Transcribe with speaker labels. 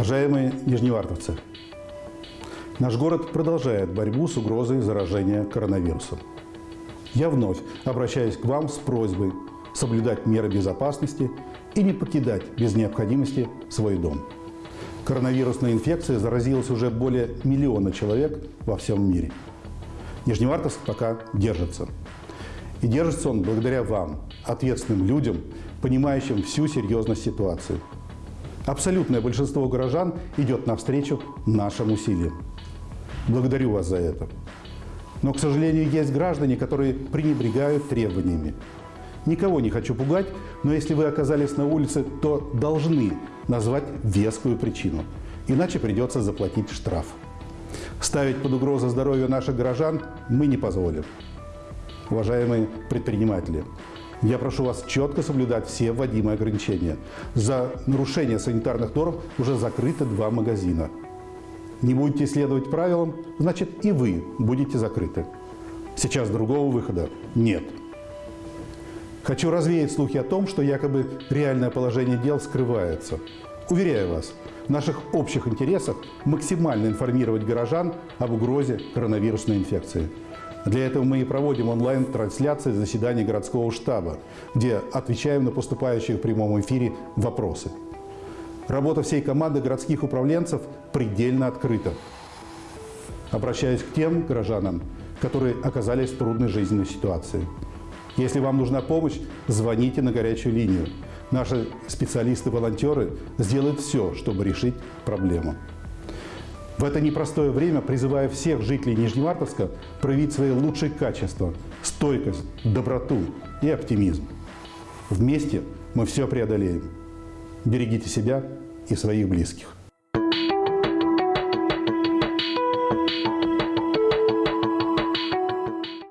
Speaker 1: Уважаемые нижневартовцы, наш город продолжает борьбу с угрозой заражения коронавирусом. Я вновь обращаюсь к вам с просьбой соблюдать меры безопасности и не покидать без необходимости свой дом. Коронавирусная инфекция заразилась уже более миллиона человек во всем мире. Нижневартовск пока держится. И держится он благодаря вам, ответственным людям, понимающим всю серьезность ситуации. Абсолютное большинство горожан идет навстречу нашим усилиям. Благодарю вас за это. Но, к сожалению, есть граждане, которые пренебрегают требованиями. Никого не хочу пугать, но если вы оказались на улице, то должны назвать вескую причину. Иначе придется заплатить штраф. Ставить под угрозу здоровье наших горожан мы не позволим. Уважаемые предприниматели, я прошу вас четко соблюдать все вводимые ограничения. За нарушение санитарных норм уже закрыты два магазина. Не будете следовать правилам, значит и вы будете закрыты. Сейчас другого выхода нет. Хочу развеять слухи о том, что якобы реальное положение дел скрывается. Уверяю вас, в наших общих интересах максимально информировать горожан об угрозе коронавирусной инфекции. Для этого мы и проводим онлайн-трансляции заседаний городского штаба, где отвечаем на поступающие в прямом эфире вопросы. Работа всей команды городских управленцев предельно открыта. Обращаюсь к тем горожанам, которые оказались в трудной жизненной ситуации. Если вам нужна помощь, звоните на горячую линию. Наши специалисты-волонтеры сделают все, чтобы решить проблему. В это непростое время призываю всех жителей Нижневартовска проявить свои лучшие качества – стойкость, доброту и оптимизм. Вместе мы все преодолеем. Берегите себя и своих близких.